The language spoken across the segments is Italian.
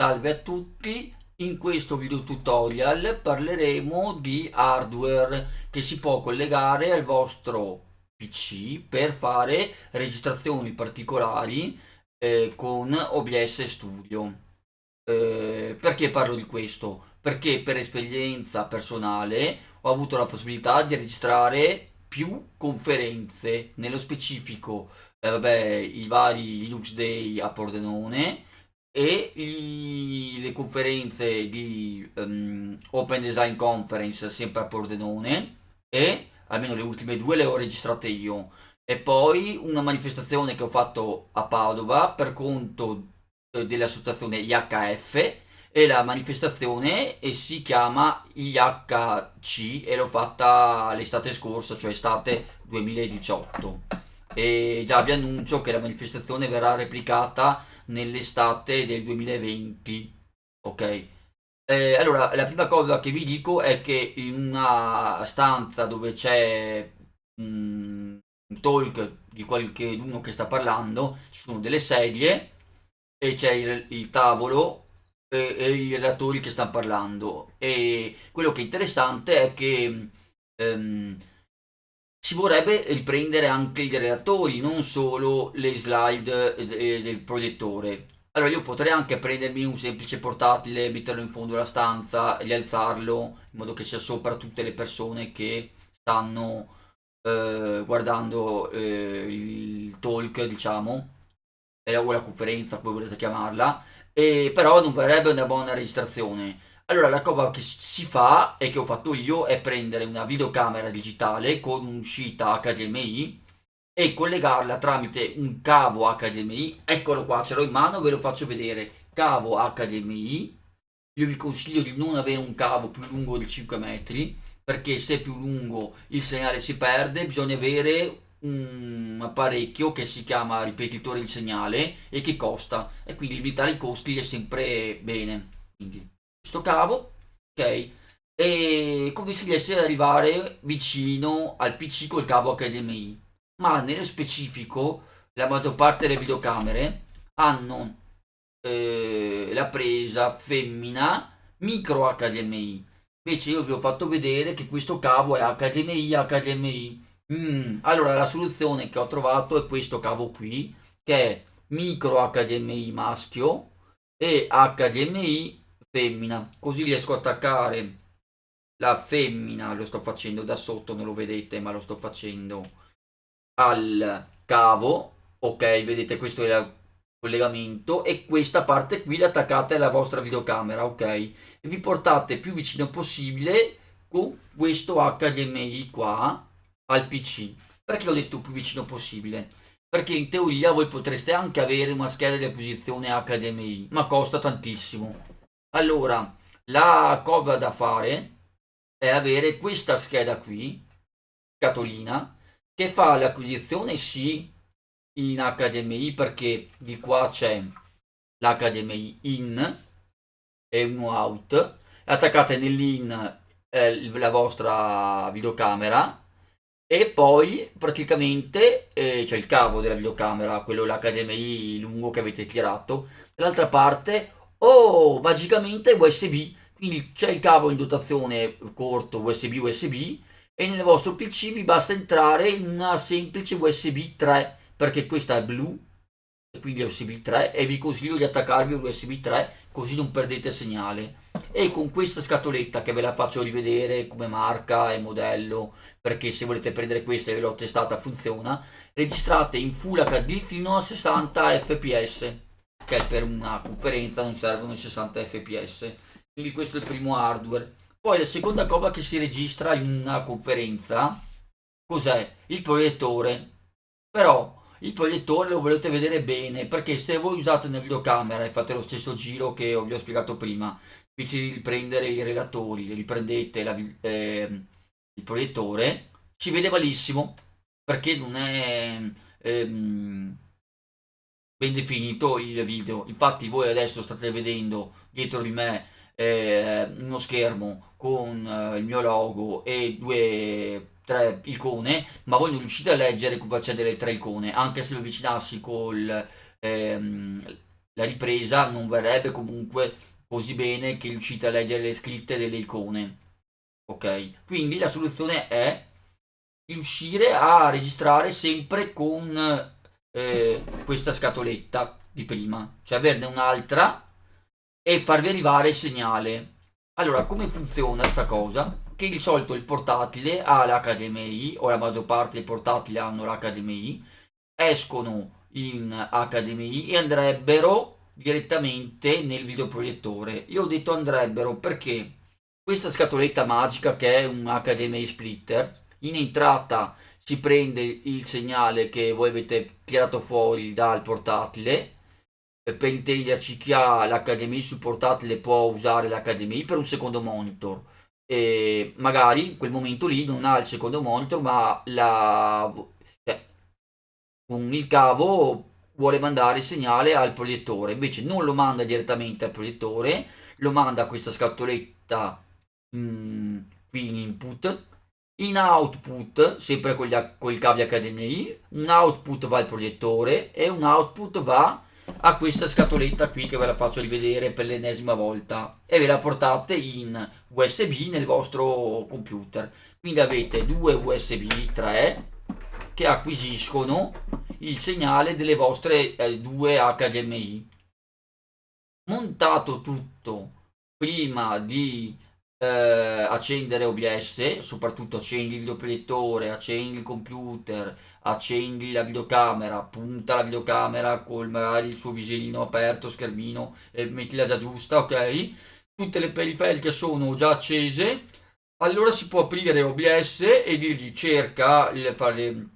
Salve a tutti, in questo video tutorial parleremo di hardware che si può collegare al vostro PC per fare registrazioni particolari eh, con OBS Studio. Eh, perché parlo di questo? Perché per esperienza personale ho avuto la possibilità di registrare più conferenze, nello specifico eh, vabbè, i vari Linux Day a Pordenone, e i, le conferenze di um, Open Design Conference sempre a Pordenone e almeno le ultime due le ho registrate io. E poi una manifestazione che ho fatto a Padova per conto eh, dell'associazione IHF e la manifestazione e si chiama IHC e l'ho fatta l'estate scorsa cioè estate 2018 e già vi annuncio che la manifestazione verrà replicata nell'estate del 2020 ok? Eh, allora la prima cosa che vi dico è che in una stanza dove c'è un talk di qualcuno che sta parlando ci sono delle sedie e c'è il, il, tavolo e, e, i relatori che stanno parlando. E quello che è interessante è che ehm, ci vorrebbe riprendere anche i relatori, non solo le slide eh, del proiettore. Allora io potrei anche prendermi un semplice portatile, metterlo in fondo alla stanza e alzarlo in modo che sia sopra tutte le persone che stanno eh, guardando eh, il talk, diciamo, o la conferenza, come volete chiamarla, e però non verrebbe una buona registrazione allora la cosa che si fa e che ho fatto io è prendere una videocamera digitale con un'uscita HDMI e collegarla tramite un cavo HDMI. Eccolo qua, ce l'ho in mano, ve lo faccio vedere. Cavo HDMI. Io vi consiglio di non avere un cavo più lungo di 5 metri perché se è più lungo il segnale si perde. Bisogna avere un apparecchio che si chiama ripetitore di segnale e che costa e quindi limitare i costi è sempre bene. Quindi sto cavo, ok? E così si riesce ad arrivare vicino al PC col cavo HDMI. Ma nello specifico, la maggior parte delle videocamere hanno eh, la presa femmina micro HDMI. Invece io vi ho fatto vedere che questo cavo è HDMI HDMI. Mm, allora la soluzione che ho trovato è questo cavo qui, che è micro HDMI maschio e HDMI femmina così riesco a attaccare la femmina lo sto facendo da sotto non lo vedete ma lo sto facendo al cavo ok? Vedete questo è il collegamento e questa parte qui l'attaccate alla vostra videocamera ok? E vi portate più vicino possibile con questo HDMI qua al PC perché ho detto più vicino possibile? Perché in teoria voi potreste anche avere una scheda di acquisizione HDMI ma costa tantissimo allora, la cosa da fare è avere questa scheda qui, scatolina, che fa l'acquisizione sì in HDMI perché di qua c'è l'HDMI in e uno out, attaccate nell'in eh, la vostra videocamera. E poi praticamente eh, c'è il cavo della videocamera, quello l'HDMI lungo che avete tirato, dall'altra parte Oh, magicamente USB, quindi c'è il cavo in dotazione corto USB USB e nel vostro PC vi basta entrare una semplice USB 3 perché questa è blu e quindi USB 3 e vi consiglio di attaccarvi USB 3 così non perdete segnale. E con questa scatoletta che ve la faccio rivedere come marca e modello perché se volete prendere questa e ve l'ho testata funziona registrate in Full HD fino a 60 fps che per una conferenza non servono 60 fps quindi questo è il primo hardware. Poi la seconda cosa che si registra in una conferenza cos'è? il proiettore. Però il proiettore lo volete vedere bene perché se voi usate una videocamera e fate lo stesso giro che vi ho spiegato prima invece di riprendere i relatori riprendete la, eh, il proiettore si vede malissimo perché non è ehm, ben definito il video infatti voi adesso state vedendo dietro di me eh, uno schermo con eh, il mio logo e due tre icone ma voi non riuscite a leggere come accedere alle tre icone anche se lo avvicinassi con ehm, la ripresa non verrebbe comunque così bene che riuscite a leggere le scritte delle icone. Ok, quindi la soluzione è riuscire a registrare sempre con eh, questa scatoletta di prima, cioè averne un'altra e farvi arrivare il segnale. Allora, come funziona sta cosa? Che di solito il portatile ha l'HDMI, o la maggior parte dei portatili hanno l'HDMI, escono in HDMI e andrebbero direttamente nel videoproiettore. Io ho detto andrebbero perché questa scatoletta magica che è un HDMI splitter, in entrata si prende il segnale che voi avete tirato fuori dal portatile, per intenderci chi ha l'HDMI sul portatile può usare l'HDMI per un secondo monitor. E magari in quel momento lì non ha il secondo monitor ma la, cioè, con il cavo vuole mandare il segnale al proiettore. Invece non lo manda direttamente al proiettore lo manda a questa scatoletta mh, mm, qui in input in output sempre con, gli, con il cavo HDMI un output va al proiettore e un output va a questa scatoletta qui che ve la faccio rivedere per l'ennesima volta. E ve la portate in USB nel vostro computer. Quindi avete due USB 3 che acquisiscono il segnale delle vostre eh, due HDMI montato tutto prima di eh, accendere OBS soprattutto accendi il videoproiettore accendi il computer accendi la videocamera, punta la videocamera con magari il suo visierino aperto, schermino e mettila già giusta, ok? Tutte le periferiche sono già accese, allora si può aprire OBS e dirgli cerca le, fare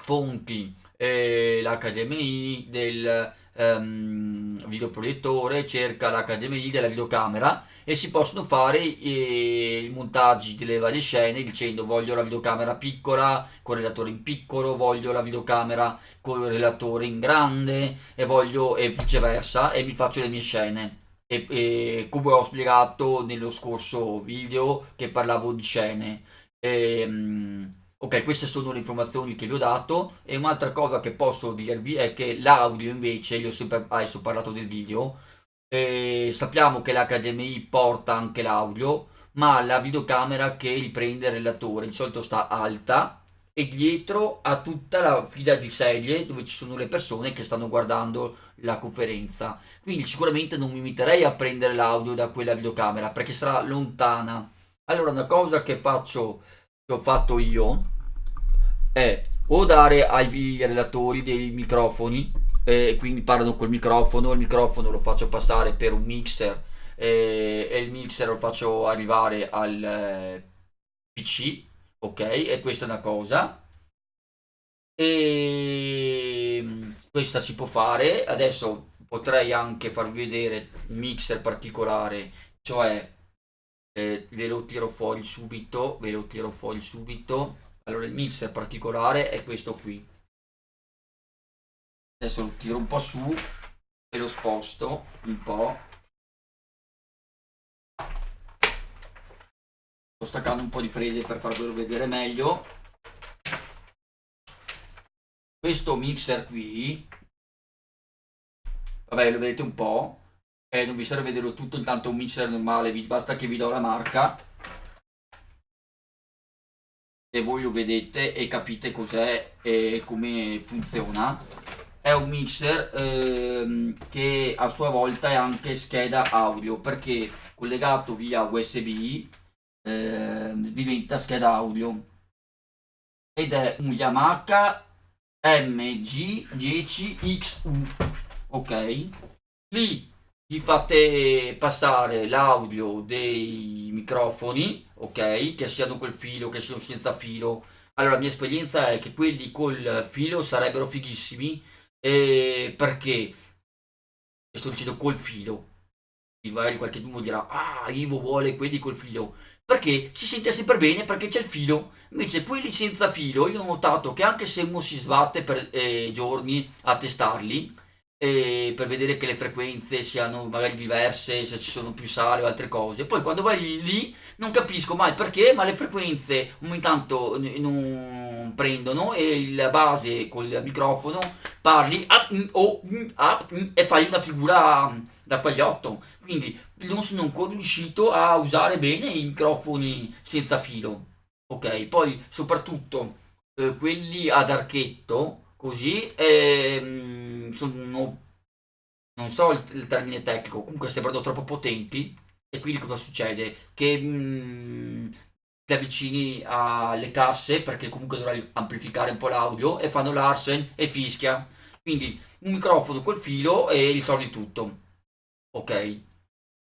fonti, eh, l'HDMI del um, videoproiettore, cerca l'HDMI della videocamera e si possono fare eh, i montaggi delle varie scene dicendo voglio la videocamera piccola con il relatore in piccolo, voglio la videocamera con il relatore in grande e voglio e viceversa e mi faccio le mie scene. E, e come ho spiegato nello scorso video che parlavo di scene. E, um, ok, queste sono le informazioni che vi ho dato e un'altra cosa che posso dirvi è che l'audio invece, io ho sempre adesso parlato del video, e sappiamo che l'HDMI porta anche l'audio, ma la videocamera che riprende il relatore di solito sta alta e dietro ha tutta la fila di sedie dove ci sono le persone che stanno guardando la conferenza. Quindi sicuramente non mi metterei a prendere l'audio da quella videocamera perché sarà lontana. Allora una cosa che faccio, che ho fatto io, è o dare ai relatori dei microfoni e quindi parlano col microfono, il microfono lo faccio passare per un mixer e, e il mixer lo faccio arrivare al eh, PC, ok? E questa è una cosa. E questa si può fare, adesso potrei anche farvi vedere un mixer particolare, cioè eh, ve lo tiro fuori subito, ve lo tiro fuori subito. Allora il mixer particolare è questo qui. Adesso lo tiro un po' su e lo sposto un po' sto staccando un po' di prese per farvelo vedere meglio. Questo mixer qui vabbè lo vedete un po' e non vi serve vederlo tutto intanto un mixer normale basta che vi do la marca e voi lo vedete e capite cos'è e come funziona. È un mixer ehm, che a sua volta è anche scheda audio perché collegato via USB ehm, diventa scheda audio. Ed è un Yamaha MG10XU ok? Lì gli fate passare l'audio dei microfoni ok? Che siano quel filo che siano senza filo. Allora la mia esperienza è che quelli col filo sarebbero fighissimi. E perché? Sto dicendo col filo. Magari qualche uno dirà ah Ivo vuole quelli col filo. Perché si sente sempre bene perché c'è il filo. Invece quelli senza filo io ho notato che anche se uno si sbatte per eh, giorni a testarli per vedere che le frequenze siano magari diverse, se ci sono più sale o altre cose. Poi quando vai lì non capisco mai perché, ma le frequenze ogni tanto non prendono e la base col microfono parli up, mm, oh, mm, up, mm, e fai una figura da pagliotto. Quindi non sono ancora riuscito a usare bene i microfoni senza filo. Ok, poi soprattutto eh, quelli ad archetto così ehm, sono non so il, il, termine tecnico comunque sembrano troppo potenti e quindi cosa succede? Che mh, mm, ti avvicini alle casse perché comunque dovrai amplificare un po' l'audio e fanno l'arsen e fischia. Quindi un microfono col filo e risolvi tutto. Ok.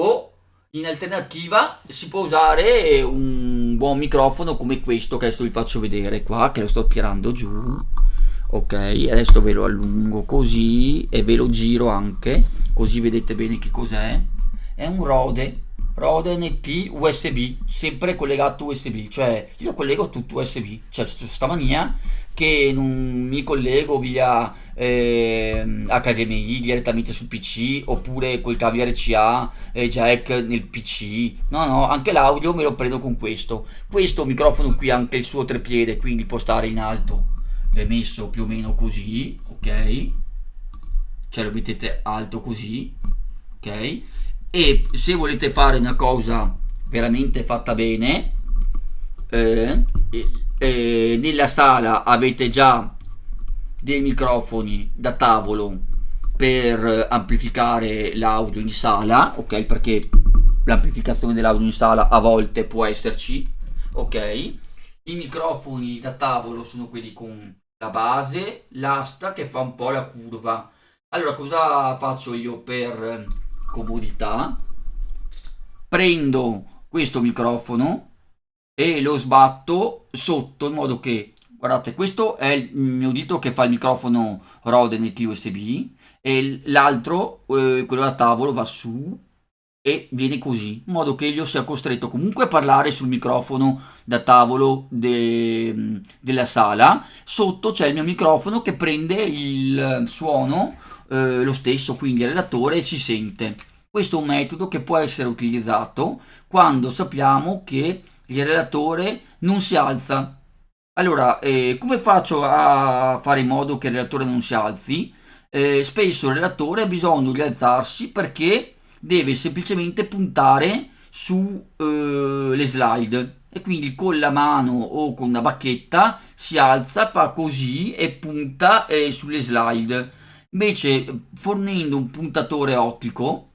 O in alternativa si può usare un buon microfono come questo che adesso vi faccio vedere qua che lo sto tirando giù ok adesso ve lo allungo così e ve lo giro anche così vedete bene che cos'è. È un Rode Rode NT USB sempre collegato USB cioè io collego tutto USB cioè sta mania che non mi collego via eh, HDMI direttamente sul PC oppure col cavo RCA e jack nel PC no no anche l'audio me lo prendo con questo. Questo microfono qui ha anche il suo trepiede quindi può stare in alto è messo più o meno così ok? Cioè lo mettete alto così ok? E se volete fare una cosa veramente fatta bene eh, eh, nella sala avete già dei microfoni da tavolo per amplificare l'audio in sala ok? Perché l'amplificazione dell'audio in sala a volte può esserci ok? I microfoni da tavolo sono quelli con base, l'asta che fa un po' la curva. Allora cosa faccio io per comodità? Prendo questo microfono e lo sbatto sotto in modo che, guardate, questo è il mio dito che fa il microfono Rode NT USB e l'altro, eh, quello da tavolo, va su e viene così, in modo che io sia costretto comunque a parlare sul microfono da tavolo de, della sala. Sotto c'è il mio microfono che prende il suono eh, lo stesso, quindi il relatore si sente. Questo è un metodo che può essere utilizzato quando sappiamo che il relatore non si alza. Allora, eh, come faccio a fare in modo che il relatore non si alzi? Eh, spesso il relatore ha bisogno di alzarsi perché deve semplicemente puntare sulle eh, slide e quindi con la mano o con una bacchetta si alza, fa così e punta eh, sulle slide. Invece fornendo un puntatore ottico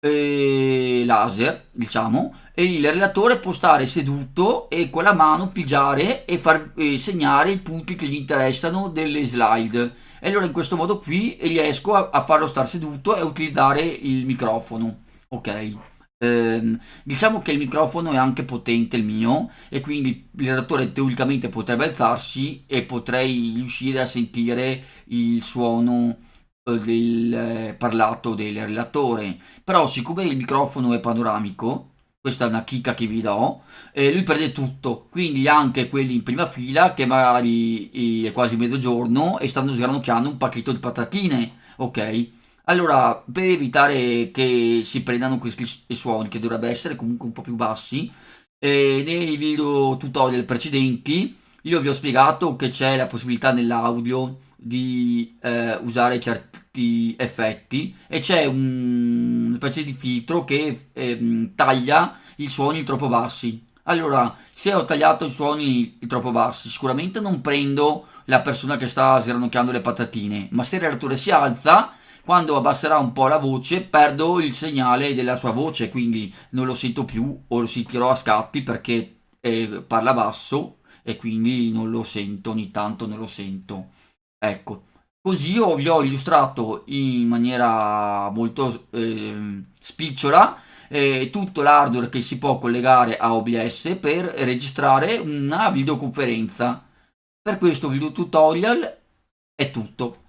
eh, laser, diciamo, e il relatore può stare seduto e con la mano pigiare e far eh, segnare i punti che gli interessano delle slide e allora in questo modo qui riesco a, a farlo stare seduto e utilizzare il microfono. Ok. Eh, diciamo che il microfono è anche potente il mio e quindi il redattore teoricamente potrebbe alzarsi e potrei riuscire a sentire il suono eh, del eh, parlato del relatore. Però siccome il microfono è panoramico questa è una chicca che vi do, eh, lui prende tutto, quindi anche quelli in prima fila che magari è quasi mezzogiorno e stanno sgranocchiando un pacchetto di patatine, ok? Allora, per evitare che si prendano questi suoni, che dovrebbero essere comunque un po' più bassi, eh, nei video tutorial precedenti io vi ho spiegato che c'è la possibilità nell'audio di eh, usare certi effetti e c'è un, specie di filtro che eh, taglia i suoni troppo bassi. Allora, se ho tagliato i suoni troppo bassi, sicuramente non prendo la persona che sta sgranocchiando le patatine, ma se il relatore si alza, quando abbasserà un po' la voce, perdo il segnale della sua voce, quindi non lo sento più o lo sentirò a scatti perché eh, parla basso e quindi non lo sento, ogni tanto non lo sento. Ecco, così io vi ho illustrato in maniera molto eh, spicciola eh, tutto l'hardware che si può collegare a OBS per registrare una videoconferenza. Per questo video tutorial è tutto.